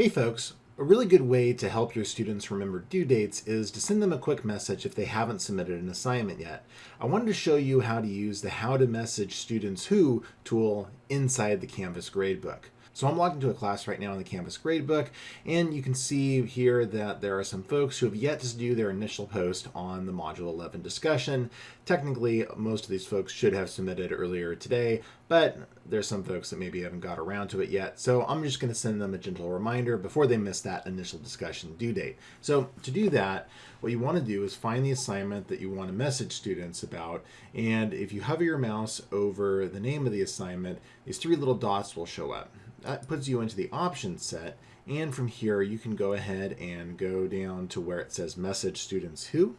Hey folks, a really good way to help your students remember due dates is to send them a quick message if they haven't submitted an assignment yet. I wanted to show you how to use the How to Message Students Who tool inside the Canvas gradebook. So I'm logged into a class right now in the Canvas gradebook, and you can see here that there are some folks who have yet to do their initial post on the Module 11 discussion. Technically, most of these folks should have submitted earlier today, but there's some folks that maybe haven't got around to it yet. So I'm just going to send them a gentle reminder before they miss that initial discussion due date. So to do that, what you want to do is find the assignment that you want to message students about. And if you hover your mouse over the name of the assignment, these three little dots will show up that puts you into the options set. And from here, you can go ahead and go down to where it says message students who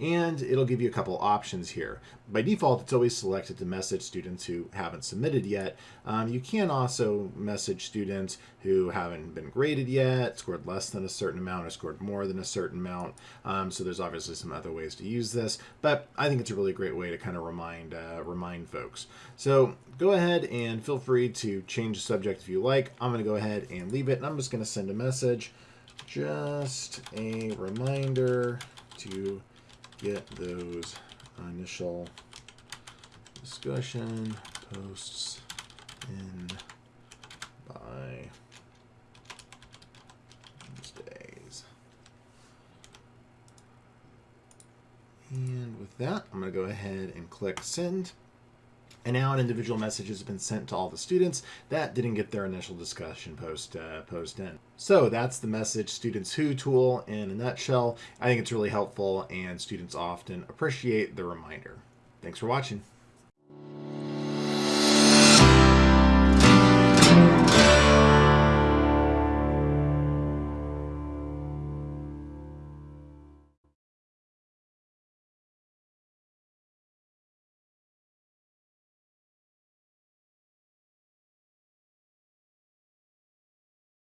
and it'll give you a couple options here. By default, it's always selected to message students who haven't submitted yet. Um, you can also message students who haven't been graded yet, scored less than a certain amount, or scored more than a certain amount. Um, so there's obviously some other ways to use this, but I think it's a really great way to kind of remind uh, remind folks. So go ahead and feel free to change the subject if you like. I'm going to go ahead and leave it, and I'm just going to send a message. Just a reminder to get those initial discussion posts in by Wednesdays. And with that, I'm going to go ahead and click send. And now an individual message has been sent to all the students that didn't get their initial discussion post uh, post in. So that's the message students who tool in a nutshell. I think it's really helpful and students often appreciate the reminder. Thanks for watching.